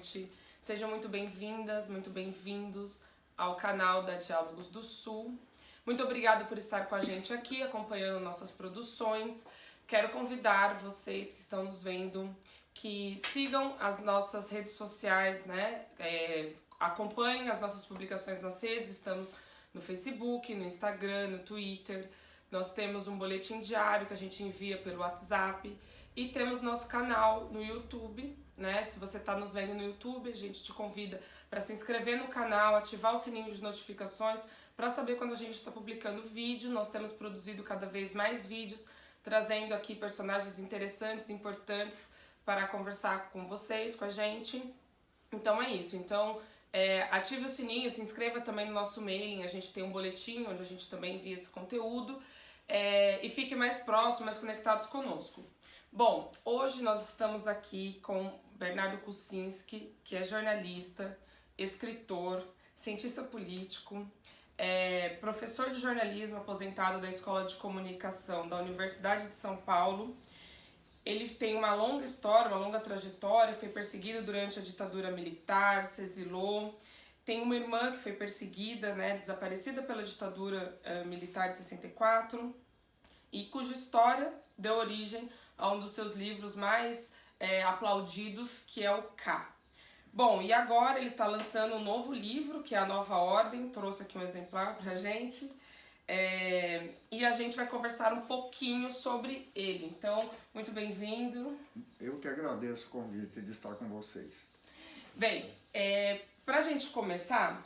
noite. Sejam muito bem-vindas, muito bem-vindos ao canal da Diálogos do Sul. Muito obrigado por estar com a gente aqui, acompanhando nossas produções. Quero convidar vocês que estão nos vendo que sigam as nossas redes sociais, né? É, acompanhem as nossas publicações nas redes, estamos no Facebook, no Instagram, no Twitter. Nós temos um boletim diário que a gente envia pelo WhatsApp e temos nosso canal no YouTube, né? Se você está nos vendo no YouTube, a gente te convida para se inscrever no canal, ativar o sininho de notificações para saber quando a gente está publicando vídeo. Nós temos produzido cada vez mais vídeos, trazendo aqui personagens interessantes, importantes para conversar com vocês, com a gente. Então é isso. Então é, ative o sininho, se inscreva também no nosso mailing. A gente tem um boletim onde a gente também envia esse conteúdo. É, e fique mais próximo, mais conectados conosco. Bom, hoje nós estamos aqui com Bernardo Kucinski, que é jornalista, escritor, cientista político, é professor de jornalismo aposentado da Escola de Comunicação da Universidade de São Paulo. Ele tem uma longa história, uma longa trajetória, foi perseguido durante a ditadura militar, se exilou. Tem uma irmã que foi perseguida, né, desaparecida pela ditadura uh, militar de 64 e cuja história deu origem a um dos seus livros mais é, aplaudidos, que é o K. Bom, e agora ele está lançando um novo livro, que é a Nova Ordem, trouxe aqui um exemplar pra gente, é, e a gente vai conversar um pouquinho sobre ele. Então, muito bem-vindo. Eu que agradeço o convite de estar com vocês. Bem, é, pra gente começar,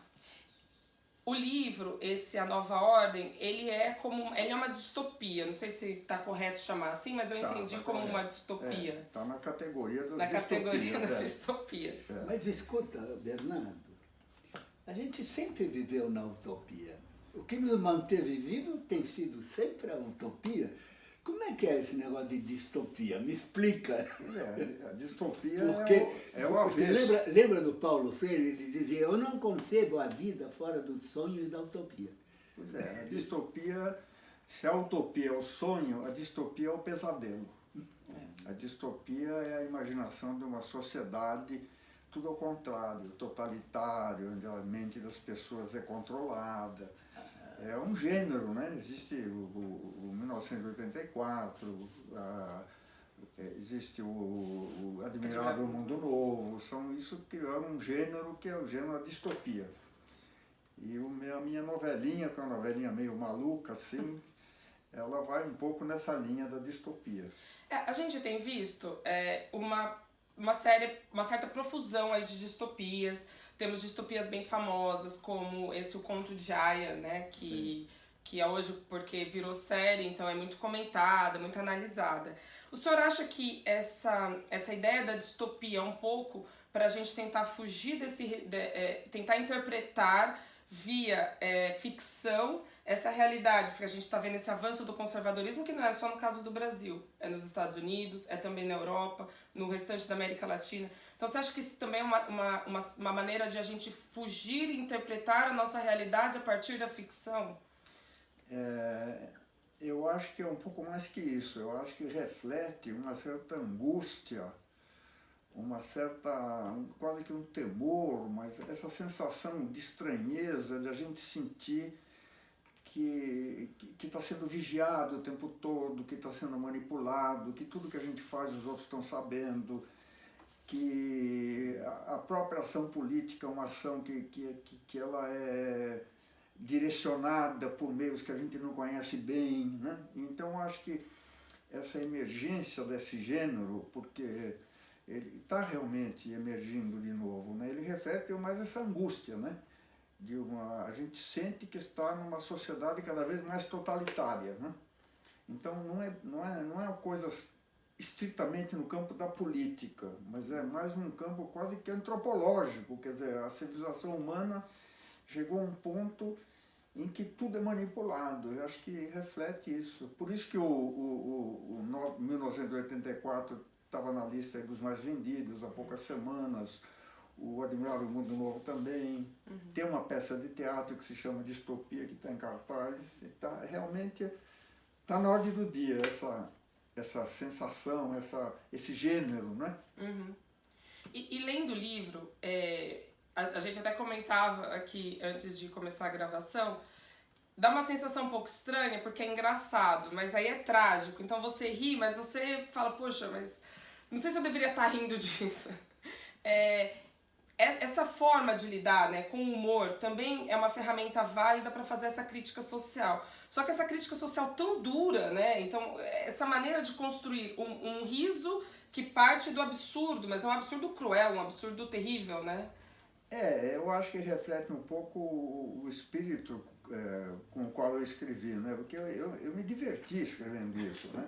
o livro, esse A Nova Ordem, ele é como ele é uma distopia. Não sei se está correto chamar assim, mas eu tá, entendi tá como correto. uma distopia. Está é, na categoria das na distopias. categoria das é. distopias. É. Mas escuta, Bernardo, a gente sempre viveu na utopia. O que nos manteve vivo tem sido sempre a utopia. Como é que é esse negócio de distopia? Me explica. É, a distopia porque, é o, é o Você lembra, lembra do Paulo Freire? Ele dizia, eu não concebo a vida fora do sonho e da utopia. Pois é, a distopia, se a utopia é o sonho, a distopia é o pesadelo. É. A distopia é a imaginação de uma sociedade tudo ao contrário, totalitário, onde a mente das pessoas é controlada, é um gênero, né? Existe o, o 1984, a, é, existe o, o, Admirável Mundo Novo, são isso que é um gênero que é o gênero da distopia. E o, a minha novelinha, que é uma novelinha meio maluca, assim, ela vai um pouco nessa linha da distopia. É, a gente tem visto é, uma, uma, série, uma certa profusão aí de distopias, temos distopias bem famosas, como esse O Conto de Aya, né? Que, que é hoje porque virou série, então é muito comentada, muito analisada. O senhor acha que essa, essa ideia da distopia é um pouco para a gente tentar fugir desse. De, é, tentar interpretar via é, ficção essa realidade, porque a gente está vendo esse avanço do conservadorismo que não é só no caso do Brasil, é nos Estados Unidos, é também na Europa, no restante da América Latina. Então você acha que isso também é uma, uma, uma, uma maneira de a gente fugir e interpretar a nossa realidade a partir da ficção? É, eu acho que é um pouco mais que isso, eu acho que reflete uma certa angústia uma certa, quase que um temor, mas essa sensação de estranheza, de a gente sentir que está sendo vigiado o tempo todo, que está sendo manipulado, que tudo que a gente faz os outros estão sabendo, que a própria ação política é uma ação que, que, que ela é direcionada por meios que a gente não conhece bem. Né? Então acho que essa emergência desse gênero, porque ele está realmente emergindo de novo, né? ele reflete mais essa angústia, né? De uma, a gente sente que está numa sociedade cada vez mais totalitária. Né? Então não é, não, é, não é uma coisa estritamente no campo da política, mas é mais um campo quase que antropológico, quer dizer, a civilização humana chegou a um ponto em que tudo é manipulado, eu acho que reflete isso. Por isso que o, o, o, o 1984 estava na lista dos mais vendidos há poucas semanas, o Admirável Mundo Novo também. Uhum. Tem uma peça de teatro que se chama Distopia, que está em cartaz. Tá, realmente está na ordem do dia essa, essa sensação, essa, esse gênero, né? Uhum. E, e lendo o livro, é, a, a, gente até comentava aqui antes de começar a gravação, dá uma sensação um pouco estranha porque é engraçado, mas aí é trágico. Então você ri, mas você fala, poxa, mas não sei se eu deveria estar rindo disso. É, é, essa forma de lidar né, com o humor também é uma ferramenta válida para fazer essa crítica social. Só que essa crítica social tão dura, né? Então, essa maneira de construir um, um riso que parte do absurdo, mas é um absurdo cruel, um absurdo terrível, né? É, eu acho que reflete um pouco o espírito é, com o qual eu escrevi, né? Porque eu, eu, eu me diverti escrevendo isso, né?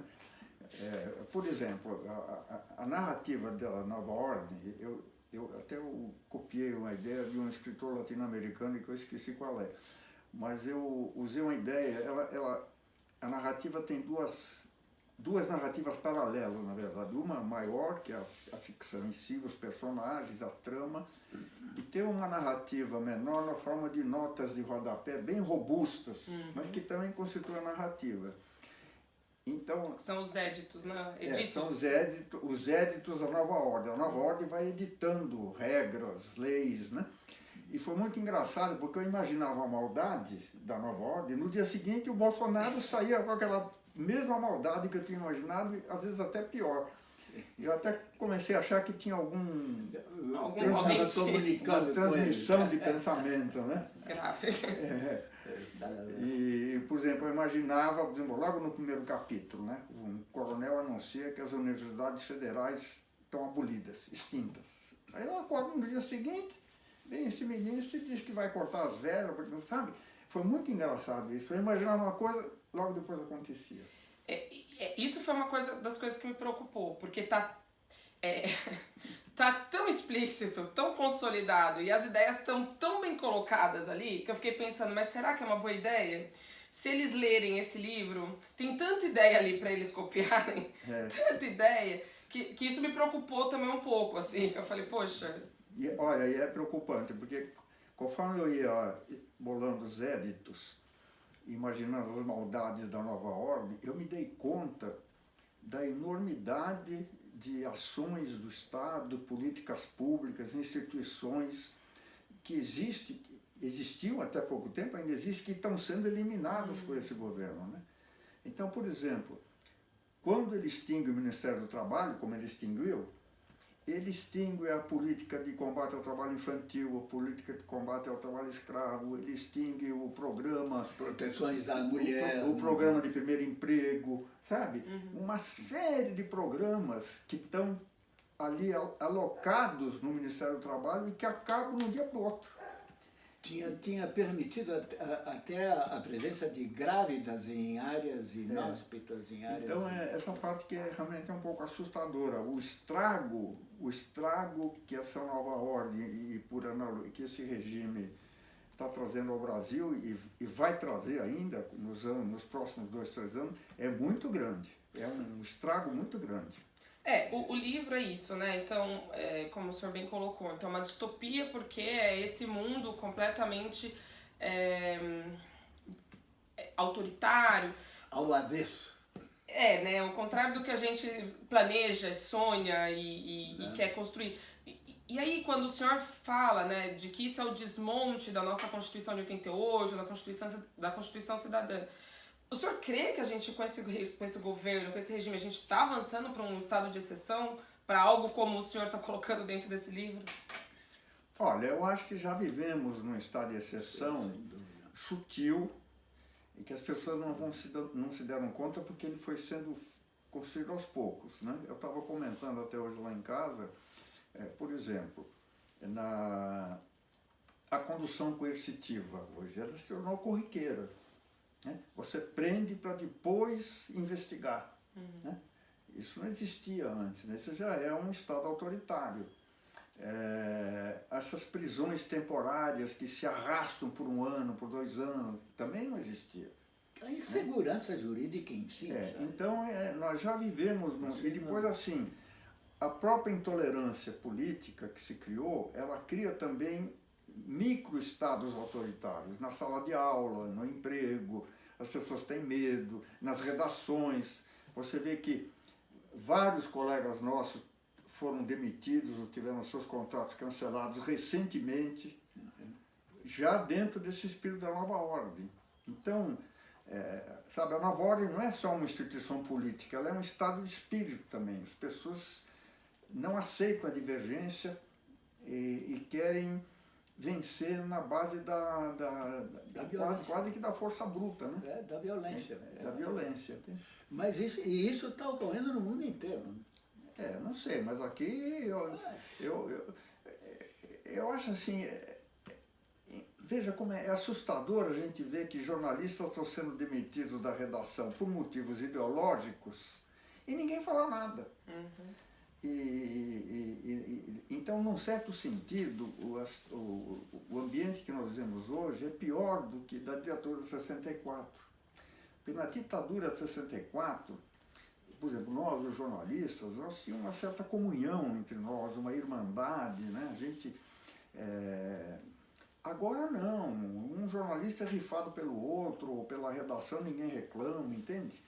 É, por exemplo, a, a, a narrativa da Nova Ordem, eu, eu até eu copiei uma ideia de um escritor latino-americano que eu esqueci qual é. Mas eu usei uma ideia, ela, ela, a narrativa tem duas, duas narrativas paralelas, na verdade. Uma maior, que é a, ficção em si, os personagens, a trama, e tem uma narrativa menor na forma de notas de rodapé bem robustas, uhum. mas que também constitui a narrativa. Então, são os éditos, né? É, são os éditos, os éditos da nova ordem. A nova ordem vai editando regras, leis, né? E foi muito engraçado porque eu imaginava a maldade da nova ordem. No dia seguinte o Bolsonaro saía com aquela mesma maldade que eu tinha imaginado, às vezes até pior. Eu até comecei a achar que tinha algum, algum trans, uma transmissão de pensamento, né? Grave. É. E, por exemplo, eu imaginava, por exemplo, logo no primeiro capítulo, né, um coronel anuncia que as universidades federais estão abolidas, extintas. Aí eu acordo no dia seguinte, vem esse ministro e diz que vai cortar as verbas, sabe? Foi muito engraçado isso. Eu imaginava uma coisa, logo depois acontecia. É, é, isso foi uma coisa das coisas que me preocupou, porque tá é, tá tão explícito, tão consolidado e as ideias estão tão bem colocadas ali que eu fiquei pensando, mas será que é uma boa ideia? Se eles lerem esse livro, tem tanta ideia ali para eles copiarem, é. tanta ideia, que, que isso me preocupou também um pouco, assim. Eu falei, poxa. E, olha, e é preocupante, porque conforme eu ia bolando os éditos, imaginando as maldades da nova ordem, eu me dei conta da enormidade de ações do Estado, políticas públicas, instituições que existe, existiam até pouco tempo, ainda existem, que estão sendo eliminadas por esse governo. Né? Então, por exemplo, quando ele extingue o Ministério do Trabalho, como ele extinguiu, ele extingue a política de combate ao trabalho infantil, a política de combate ao trabalho escravo, ele extingue o programa... As proteções da mulher... O, o programa de primeiro emprego, sabe? Uhum. Uma série de programas que estão ali alocados no Ministério do Trabalho e que acabam um dia para o outro tinha, tinha permitido até a presença de grávidas em áreas inóspitas, é. em áreas... Então, é, essa parte que é realmente é um pouco assustadora. O estrago, o estrago que essa nova ordem e por analogia, que esse regime está trazendo ao Brasil e, e vai trazer ainda nos, anos, nos próximos dois, três anos, é muito grande. É um estrago muito grande. É, o, o, livro é isso, né? Então, é, como o senhor bem colocou, então é uma distopia porque é esse mundo completamente é, é, autoritário. Ao avesso. É, né? Ao contrário do que a gente planeja, sonha e, e, e é. quer construir. E, e, aí, quando o senhor fala, né, de que isso é o desmonte da nossa Constituição de 88, da Constituição, da Constituição Cidadã, o senhor crê que a gente, com esse, com esse governo, com esse regime, a gente está avançando para um estado de exceção? Para algo como o senhor está colocando dentro desse livro? Olha, eu acho que já vivemos num estado de exceção sutil e que as pessoas não, vão se, não se deram conta porque ele foi sendo construído aos poucos. Né? Eu estava comentando até hoje lá em casa, é, por exemplo, na, a condução coercitiva hoje, ela se tornou corriqueira. Né? Você prende para depois investigar. Uhum. Né? Isso não existia antes, né? isso já é um Estado autoritário. É, essas prisões temporárias que se arrastam por um ano, por dois anos, também não existia. A insegurança né? jurídica em si. É, então, é, nós já vivemos, no, e depois assim, a própria intolerância política que se criou, ela cria também micro-estados autoritários, na sala de aula, no emprego, as pessoas têm medo, nas redações. Você vê que vários colegas nossos foram demitidos ou tiveram seus contratos cancelados recentemente, já dentro desse espírito da nova ordem. Então, é, sabe, a nova ordem não é só uma instituição política, ela é um estado de espírito também. As pessoas não aceitam a divergência e, e querem vencer na base da, da, da, da quase, quase, que da força bruta, né? É, da violência. É, da violência. Mas isso, e isso está ocorrendo no mundo inteiro. É, não sei, mas aqui eu, eu, eu, eu acho assim, é, veja como é, é assustador a gente ver que jornalistas estão sendo demitidos da redação por motivos ideológicos e ninguém fala nada. Uhum. E, e, e, então, num certo sentido, o, o, o ambiente que nós vivemos hoje é pior do que da ditadura de 64. Porque na ditadura de 64, por exemplo, nós, os jornalistas, nós tínhamos uma certa comunhão entre nós, uma irmandade, né? A gente... É... Agora não, um jornalista é rifado pelo outro, ou pela redação ninguém reclama, entende?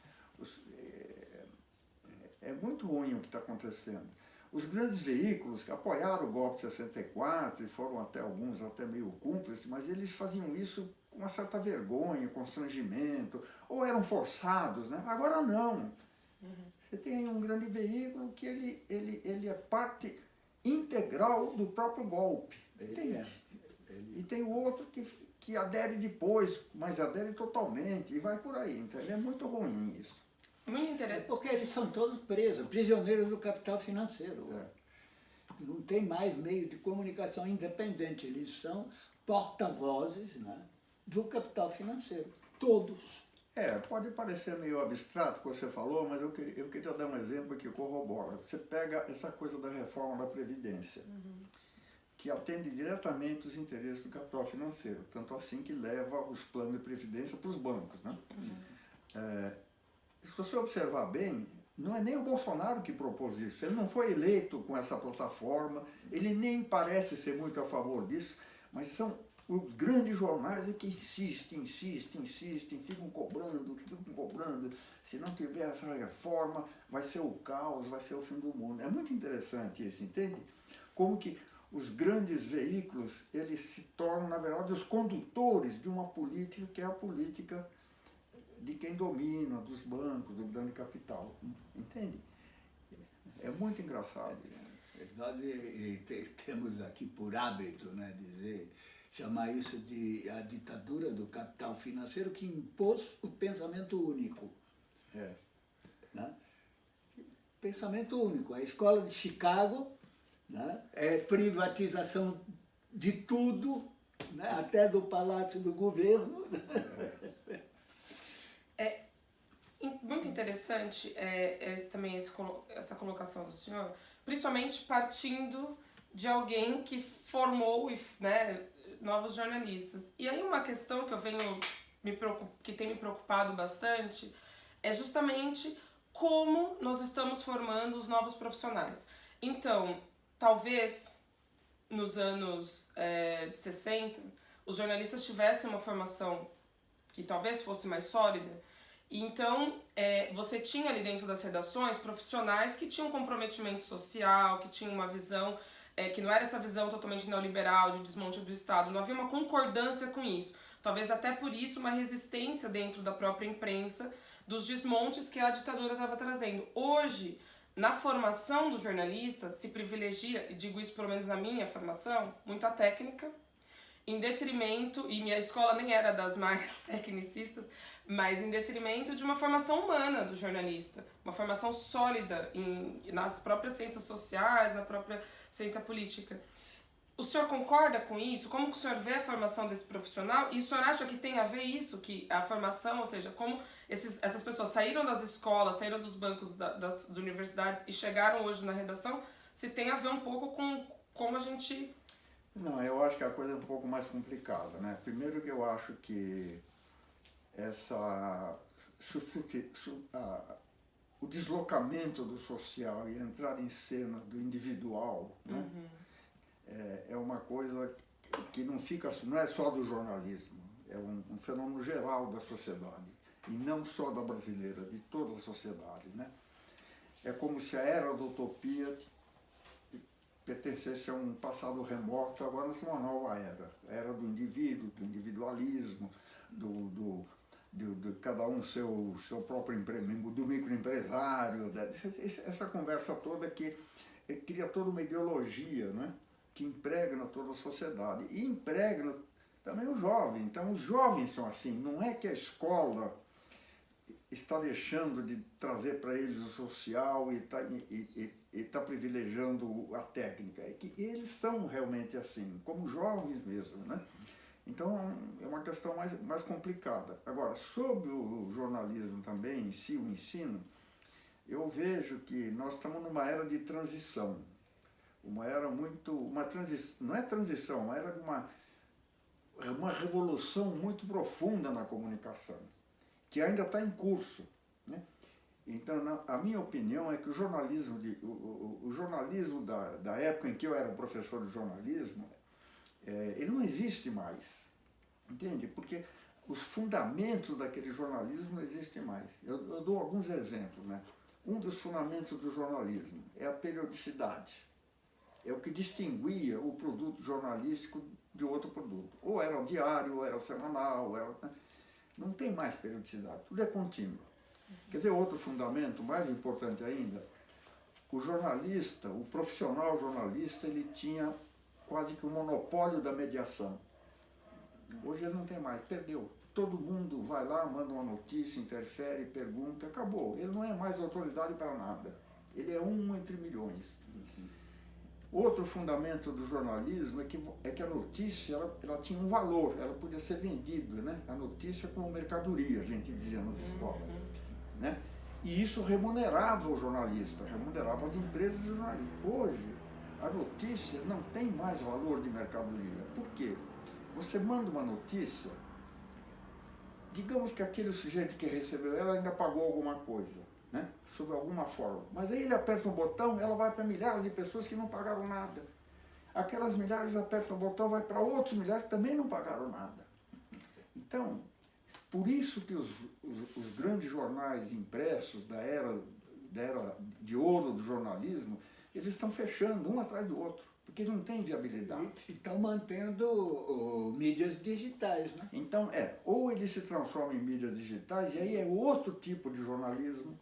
É, muito ruim o que está acontecendo. Os grandes veículos que apoiaram o golpe de 64 e foram até alguns até meio cúmplices, mas eles faziam isso com uma certa vergonha, constrangimento, ou eram forçados, né? Agora não. Uhum. Você tem um grande veículo que ele, ele, ele é parte integral do próprio golpe. Ele É. Ele... E tem o outro que, que adere depois, mas adere totalmente, e vai por aí. Entendeu? É muito ruim isso. Muito interessante. É porque eles são todos presos, prisioneiros do capital financeiro. É. Não tem mais meio de comunicação independente. Eles são porta-vozes né, do capital financeiro. Todos. É, pode parecer meio abstrato o que você falou, mas eu queria, eu queria dar um exemplo que corrobora. Você pega essa coisa da reforma da Previdência, uhum. que atende diretamente os interesses do capital financeiro, tanto assim que leva os planos de Previdência para os bancos. Né? Uhum. É, se você observar bem, não é nem o Bolsonaro que propôs isso, ele não foi eleito com essa plataforma, ele nem parece ser muito a favor disso, mas são os grandes jornais é que insistem, insistem, insistem, ficam cobrando, ficam cobrando. Se não tiver essa reforma, vai ser o caos, vai ser o fim do mundo. É muito interessante isso, entende? Como que os grandes veículos, eles se tornam, na verdade, os condutores de uma política que é a política de quem domina, dos bancos, do grande capital. Entende? É muito engraçado. Nós temos aqui por hábito né, dizer chamar isso de a ditadura do capital financeiro que impôs o pensamento único. É. Né? Pensamento único. A escola de Chicago né? é privatização de tudo, né? até do palácio do governo. É muito interessante é, é também esse, essa colocação do senhor, principalmente partindo de alguém que formou né, novos jornalistas. E aí uma questão que eu venho me que tem me preocupado bastante é justamente como nós estamos formando os novos profissionais. Então, talvez nos anos é, de 60, os jornalistas tivessem uma formação que talvez fosse mais sólida, então é, você tinha ali dentro das redações profissionais que tinham comprometimento social, que tinham uma visão é, que não era essa visão totalmente neoliberal de desmonte do Estado, não havia uma concordância com isso. Talvez até por isso uma resistência dentro da própria imprensa dos desmontes que a ditadura estava trazendo. Hoje, na formação do jornalista, se privilegia, e digo isso pelo menos na minha formação, muita técnica, em detrimento, e minha escola nem era das mais tecnicistas, mas em detrimento de uma formação humana do jornalista, uma formação sólida em, nas próprias ciências sociais, na própria ciência política. O senhor concorda com isso? Como que o senhor vê a formação desse profissional? E o senhor acha que tem a ver isso, que a formação, ou seja, como esses, essas pessoas saíram das escolas, saíram dos bancos da, das, das universidades e chegaram hoje na redação, se tem a ver um pouco com como a gente... Não, eu acho que a coisa é um pouco mais complicada, né? Primeiro que eu acho que essa o deslocamento do social e entrar em cena do individual né? Uhum. É, é, uma coisa que não fica não é só do jornalismo é um, um, fenômeno geral da sociedade e não só da brasileira de toda a sociedade né é como se a era da utopia pertencesse a um passado remoto, agora estamos numa nova era. A era do indivíduo, do individualismo, do, do, do, do cada um seu, seu próprio emprego, do microempresário, essa conversa toda que cria toda uma ideologia, né? que impregna toda a sociedade e impregna também o jovem. Então os jovens são assim, não é que a escola está deixando de trazer para eles o social e está e, e, tá privilegiando a técnica, é que eles são realmente assim, como jovens mesmo, né? Então é uma questão mais, mais complicada. Agora, sobre o jornalismo também, em si, o ensino, eu vejo que nós estamos numa era de transição. Uma era muito. Uma transição, não é transição, uma era de uma, uma revolução muito profunda na comunicação, que ainda está em curso. Né? Então, na, a minha opinião é que o jornalismo, de, o, o, o jornalismo da, da época em que eu era professor de jornalismo, é, ele não existe mais. Entende? Porque os fundamentos daquele jornalismo não existem mais. Eu, eu dou alguns exemplos. Né? Um dos fundamentos do jornalismo é a periodicidade. É o que distinguia o produto jornalístico de outro produto. Ou era o diário, ou era o semanal, era... Né? não tem mais periodicidade, tudo é contínuo. Quer dizer, outro fundamento, mais importante ainda, o jornalista, o profissional jornalista, ele tinha quase que o monopólio da mediação. Hoje ele não tem mais, perdeu. Todo mundo vai lá, manda uma notícia, interfere, pergunta, acabou. Ele não é mais autoridade para nada. Ele é um entre milhões. Outro fundamento do jornalismo é que, é que a notícia ela, ela tinha um valor, ela podia ser vendida, né? A notícia como mercadoria, a gente dizia nas escolas. Né? E isso remunerava o jornalista, remunerava as empresas jornalistas. Hoje, a notícia não tem mais valor de mercadoria. Por quê? Você manda uma notícia, digamos que aquele sujeito que recebeu ela ainda pagou alguma coisa, né? sob alguma forma. Mas aí ele aperta um botão, ela vai para milhares de pessoas que não pagaram nada. Aquelas milhares apertam o botão, vai para outros milhares que também não pagaram nada. Então, por isso que os, os, os, grandes jornais impressos da era, da era de ouro do jornalismo, eles estão fechando um atrás do outro, porque não tem viabilidade. E estão mantendo o, mídias digitais, né? Então, é, ou ele se transforma em mídias digitais, e aí é outro tipo de jornalismo,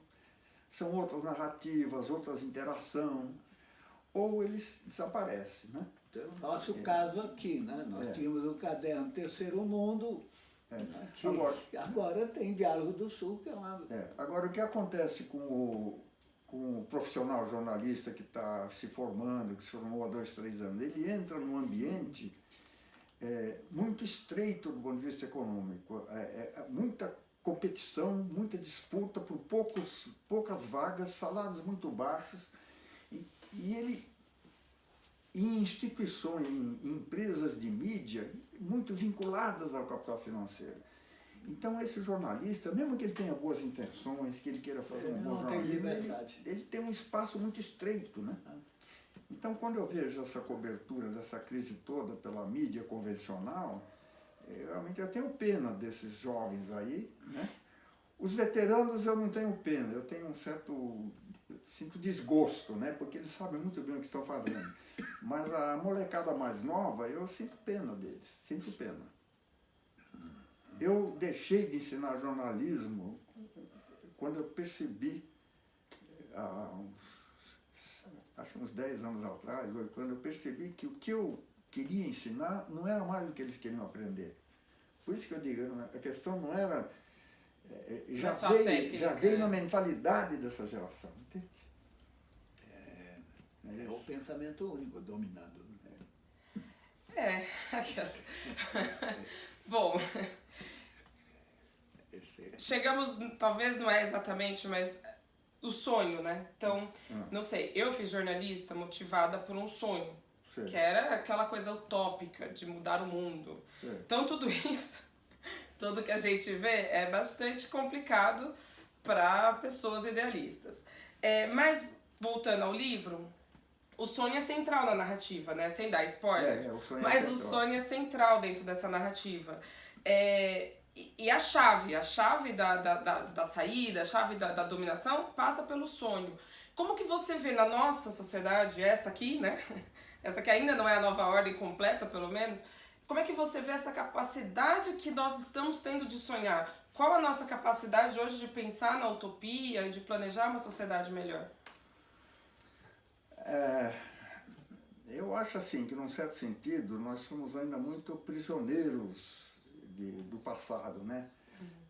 são outras narrativas, outras interação, ou eles desaparecem, né? Então, Nosso é. caso aqui, né? Nós é. tínhamos o caderno Terceiro Mundo, é. Agora, agora, tem Diálogo do Sul, que é uma... É. Agora, o que acontece com o, com o profissional jornalista que está se formando, que se formou há dois, três anos, ele entra num ambiente é, muito estreito do ponto de vista econômico, é, é, muita competição, muita disputa por poucos, poucas vagas, salários muito baixos, e, e ele em instituições, em empresas de mídia muito vinculadas ao capital financeiro. Então esse jornalista, mesmo que ele tenha boas intenções, que ele queira fazer um bom jornalismo, ele, ele, tem um espaço muito estreito. Né? Ah. Então quando eu vejo essa cobertura dessa crise toda pela mídia convencional, eu, realmente eu tenho pena desses jovens aí. Né? Os veteranos eu não tenho pena, eu tenho um certo sinto desgosto, né? porque eles sabem muito bem o que estão fazendo. Mas a molecada mais nova, eu sinto pena deles, sinto pena. Eu deixei de ensinar jornalismo quando eu percebi, há uns, acho uns 10 anos atrás, quando eu percebi que o que eu queria ensinar não era mais o que eles queriam aprender. Por isso que eu digo, a questão não era... É, já, veio, técnica, já veio na mentalidade dessa geração, entende? É, é o pensamento único dominando. É, aquelas. Bom, chegamos, talvez não é exatamente, mas o sonho, né? Então, hum. não sei, eu fiz jornalista motivada por um sonho, Sim. que era aquela coisa utópica de mudar o mundo. Sim. Então, tudo isso, tudo que a gente vê é bastante complicado para pessoas idealistas. É, mas, voltando ao livro, o sonho é central na narrativa, né? Sem dar spoiler. É, é, o sonho é Mas é o sonho é central dentro dessa narrativa. É, e, e a chave, a chave da, da, da, da, saída, a chave da, da dominação passa pelo sonho. Como que você vê na nossa sociedade, esta aqui, né? Essa que ainda não é a nova ordem completa, pelo menos. Como é que você vê essa capacidade que nós estamos tendo de sonhar? Qual a nossa capacidade hoje de pensar na utopia, de planejar uma sociedade melhor? É, eu acho assim que, num certo sentido, nós somos ainda muito prisioneiros de, do passado, né?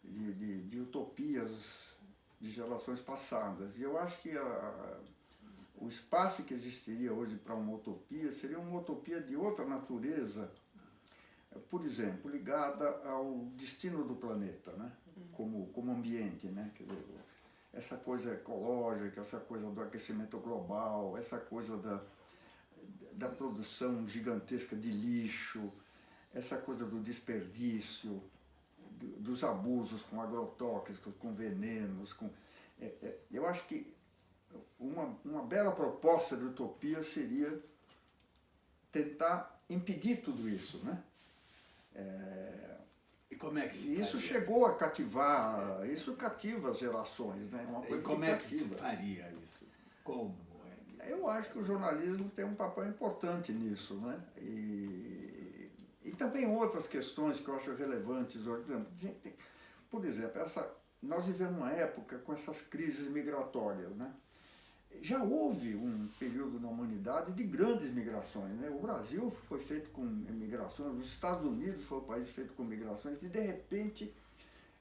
De, de, de, utopias de gerações passadas. E eu acho que a, o espaço que existiria hoje para uma utopia seria uma utopia de outra natureza, por exemplo, ligada ao destino do planeta, né? como, como ambiente. Né? Dizer, essa coisa ecológica, essa coisa do aquecimento global, essa coisa da, da produção gigantesca de lixo, essa coisa do desperdício, do, dos abusos com agrotóxicos, com venenos. Com, é, é, eu acho que uma, uma bela proposta de utopia seria tentar impedir tudo isso. Né? É, e como é que se Isso faria? chegou a cativar, é. isso cativa as gerações, né? Uma coisa e como que é que se faria isso? Como? É eu acho que o jornalismo tem um papel importante nisso, né? E, e também outras questões que eu acho relevantes. Por exemplo, essa, nós vivemos uma época com essas crises migratórias, né? já houve um período na humanidade de grandes migrações. Né? O Brasil foi feito com migrações, os Estados Unidos foi um país feito com migrações, e de repente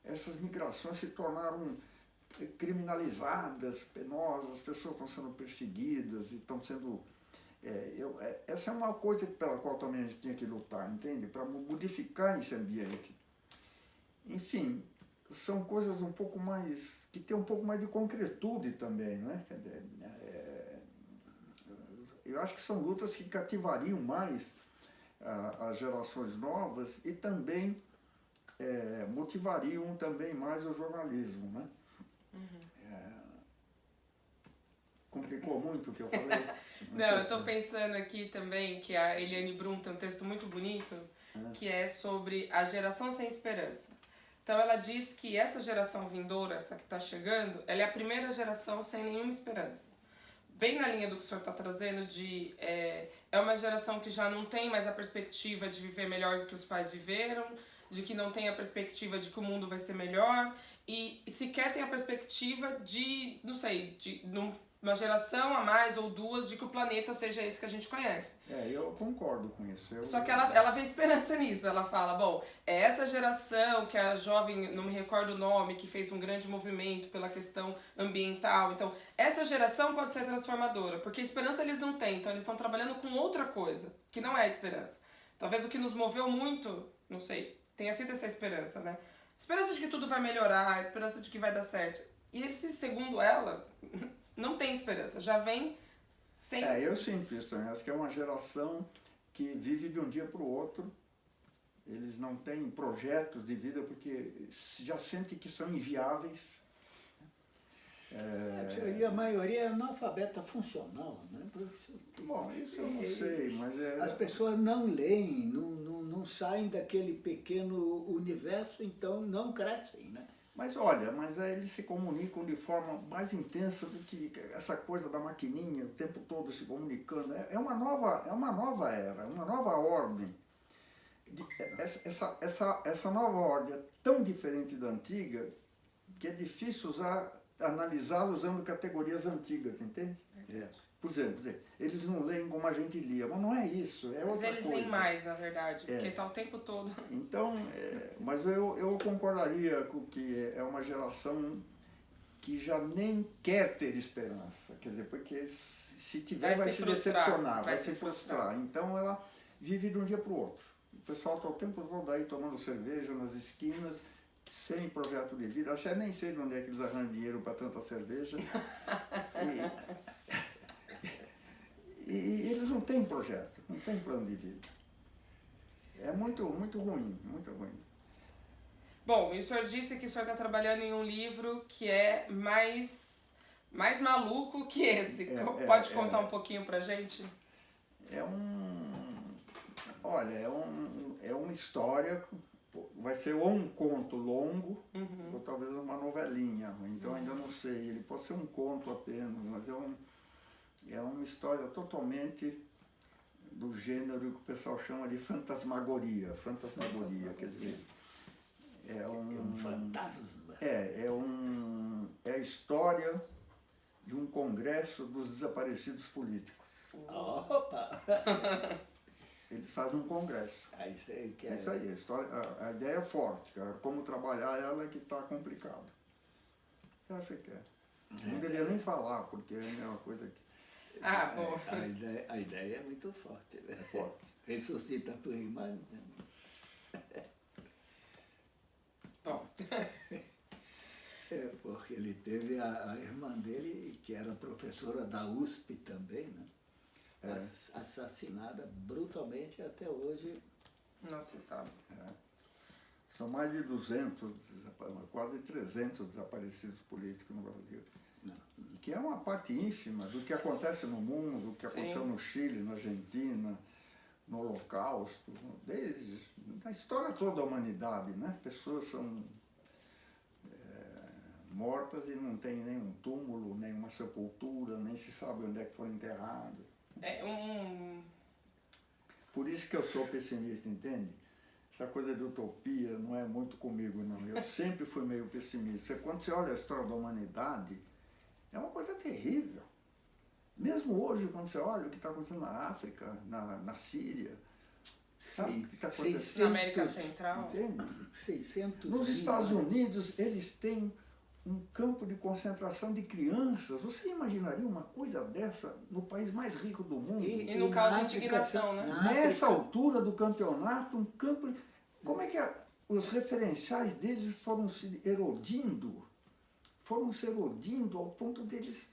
essas migrações se tornaram criminalizadas, penosas, as pessoas estão sendo perseguidas e estão sendo. É, eu, é, essa é uma coisa pela qual também a gente tinha que lutar, entende? Para modificar esse ambiente. Enfim, são coisas um pouco mais, que tem um pouco mais de concretude também, não é? é eu acho que são lutas que cativariam mais as gerações novas e também é, motivariam também mais o jornalismo, né? Uhum. Complicou muito o que eu falei? Não, eu estou pensando aqui também que a Eliane Brum tem um texto muito bonito, é. que é sobre a geração sem esperança. Então ela diz que essa geração vindoura, essa que está chegando, ela é a primeira geração sem nenhuma esperança. Bem na linha do que o senhor está trazendo, de é, é uma geração que já não tem mais a perspectiva de viver melhor do que os pais viveram, de que não tem a perspectiva de que o mundo vai ser melhor e sequer tem a perspectiva de, não sei, de não uma geração a mais ou duas de que o planeta seja esse que a gente conhece. É, eu concordo com isso. Eu... Só que ela, ela vê esperança nisso. Ela fala, bom, é essa geração que a jovem, não me recordo o nome, que fez um grande movimento pela questão ambiental. Então, essa geração pode ser transformadora, porque esperança eles não têm. Então, eles estão trabalhando com outra coisa, que não é esperança. Talvez o que nos moveu muito, não sei, tenha sido essa esperança, né? Esperança de que tudo vai melhorar, esperança de que vai dar certo. E esse, segundo ela, não tem esperança, já vem sem. É, eu sinto isso também. Acho que é uma geração que vive de um dia para o outro. Eles não têm projetos de vida porque já sentem que são inviáveis. É... E a maioria é analfabeta funcional, né? Bom, isso eu não sei, mas é... As pessoas não leem, não, não, não saem daquele pequeno universo, então não crescem, né? Mas olha, mas eles se comunicam de forma mais intensa do que essa coisa da maquininha, o tempo todo se comunicando. É, é uma nova, é uma nova era, uma nova ordem. Essa, essa, essa, essa nova ordem é tão diferente da antiga que é difícil usar, analisá-la usando categorias antigas, entende? É. Por exemplo, eles não leem como a gente lia, mas não é isso, é mas eles coisa. leem mais, na verdade, porque está é. o tempo todo. Então, é, mas eu, eu concordaria com que é uma geração que já nem quer ter esperança, quer dizer, porque se tiver vai, vai se, se decepcionar, vai, se frustrar. frustrar. Então ela vive de um dia para o outro. O pessoal está o tempo todo aí tomando cerveja nas esquinas, sem projeto de vida. Acho que nem sei de onde é que eles arranjam dinheiro para tanta cerveja. e, e, eles não têm projeto, não têm plano de vida. É muito, muito ruim, muito ruim. Bom, o senhor disse que o senhor está trabalhando em um livro que é mais, mais maluco que esse. É, Pode é, contar é, um pouquinho pra gente? É um. Olha, é, um, é uma história vai ser ou um conto longo, Uhum. ou talvez uma novelinha. Então ainda não sei. Ele pode ser um conto apenas, mas é, um, é uma história totalmente do gênero que o pessoal chama de fantasmagoria. Fantasmagoria, quer dizer. É É um um, fantasma. é, é, um, é a história de um congresso dos desaparecidos políticos. Opa! Eles fazem um congresso. Aí isso aí que É é. isso aí, a, história, a, a ideia é forte, cara. Como trabalhar ela é que está complicado. Essa que é. Não deveria nem falar, porque é uma coisa que Ah, bom. É, a, ideia, a ideia é muito forte. Né? é forte. Ressuscita a tua irmã. né? Bom, É, porque ele teve a, a irmã dele, que era professora da USP também, né? É. Ass- Assassinada brutalmente até hoje. não se sabe. São mais de 200, desapa- quase 300 desaparecidos políticos no Brasil. E que é uma parte ínfima do que acontece no mundo, do que Sim. aconteceu no Chile, na Argentina, no Holocausto, desde a história toda da humanidade, né? Pessoas são é, mortas e não tem nenhum túmulo, nenhuma sepultura, nem se sabe onde é que foram enterrados. É um. Por isso que eu sou pessimista, entende? Essa coisa de utopia não é muito comigo, não. Eu sempre fui meio pessimista. Quando você olha a história da humanidade, é uma coisa terrível. Mesmo hoje, quando você olha o que está acontecendo na África, na, na Síria, sabe o que está acontecendo? Na América Central. Entende? 600 Nos Estados? Unidos, eles têm um campo de concentração de crianças. Você imaginaria uma coisa dessa no país mais rico do mundo? E na causa África, indignação, né? Nessa altura do campeonato, um campo. Como é que a- os referenciais deles foram se erodindo? Foram se erodindo ao ponto deles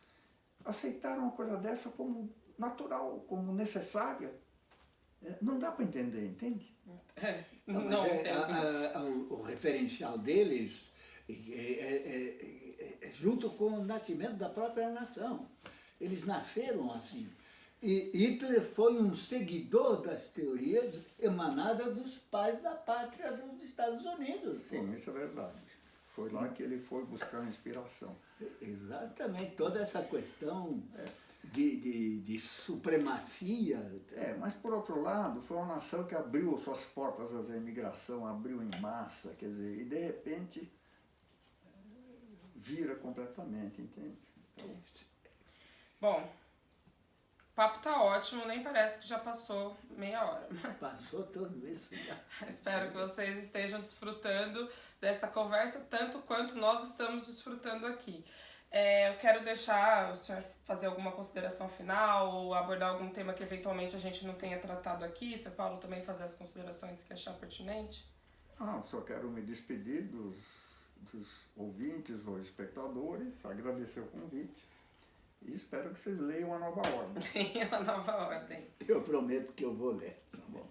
aceitaram uma coisa dessa como natural, como necessária. É, Não dá para entender, entende? É, Não, não, mas é, a- a- o, o referencial deles é, é- é- é- é junto com o nascimento da própria nação. Eles nasceram assim. E Hitler foi um seguidor das teorias emanadas dos pais da pátria dos Estados Unidos. Sim, isso é verdade. Foi lá que ele foi buscar inspiração. Exatamente, toda essa questão de, de, de supremacia. É, mas por outro lado, foi uma nação que abriu suas portas à imigração, abriu em massa, quer dizer, e de repente vira completamente, entende? Então, Bom, o papo tá ótimo, nem parece que já passou meia hora. Passou tudo isso já. Espero que vocês estejam desfrutando desta conversa tanto quanto nós estamos desfrutando aqui. É, eu quero deixar o senhor fazer alguma consideração final ou abordar algum tema que eventualmente a gente não tenha tratado aqui. Se Paulo também fazer as considerações que achar pertinente. ah, só quero me despedir dos, dos ouvintes ou espectadores, agradecer o convite e espero que vocês leiam a nova ordem. Tem uma nova ordem. Eu prometo que eu vou ler. Tá bom.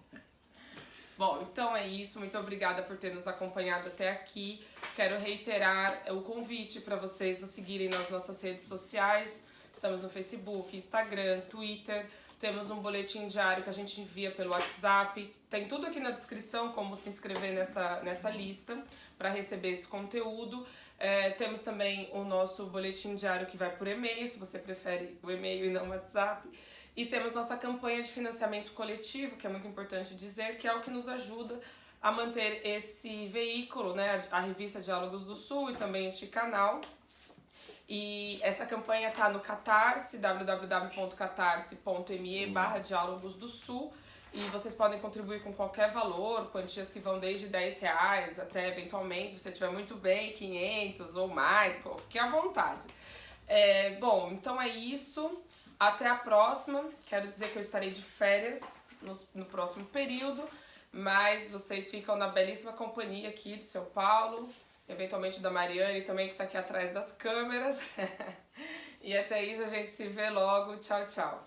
Bom, então é isso. Muito obrigada por ter nos acompanhado até aqui. Quero reiterar o convite para vocês nos seguirem nas nossas redes sociais. Estamos no Facebook, Instagram, Twitter. Temos um boletim diário que a gente envia pelo WhatsApp. Tem tudo aqui na descrição como se inscrever nessa, nessa lista para receber esse conteúdo. É, temos também o nosso boletim diário que vai por e-mail, se você prefere o e-mail e não o WhatsApp. E temos nossa campanha de financiamento coletivo, que é muito importante dizer, que é o que nos ajuda a manter esse veículo, né, a revista Diálogos do Sul e também este canal. E essa campanha está no Catarse, www.catarse.me barra Diálogos do Sul. E vocês podem contribuir com qualquer valor, quantias que vão desde 10 reais até, eventualmente, se você estiver muito bem, 500 ou mais, fique à vontade. É, bom, então é isso. Até a próxima. Quero dizer que eu estarei de férias no, no próximo período, mas vocês ficam na belíssima companhia aqui do seu Paulo, eventualmente da Mariane também, que está aqui atrás das câmeras. e até isso a gente se vê logo. Tchau, tchau.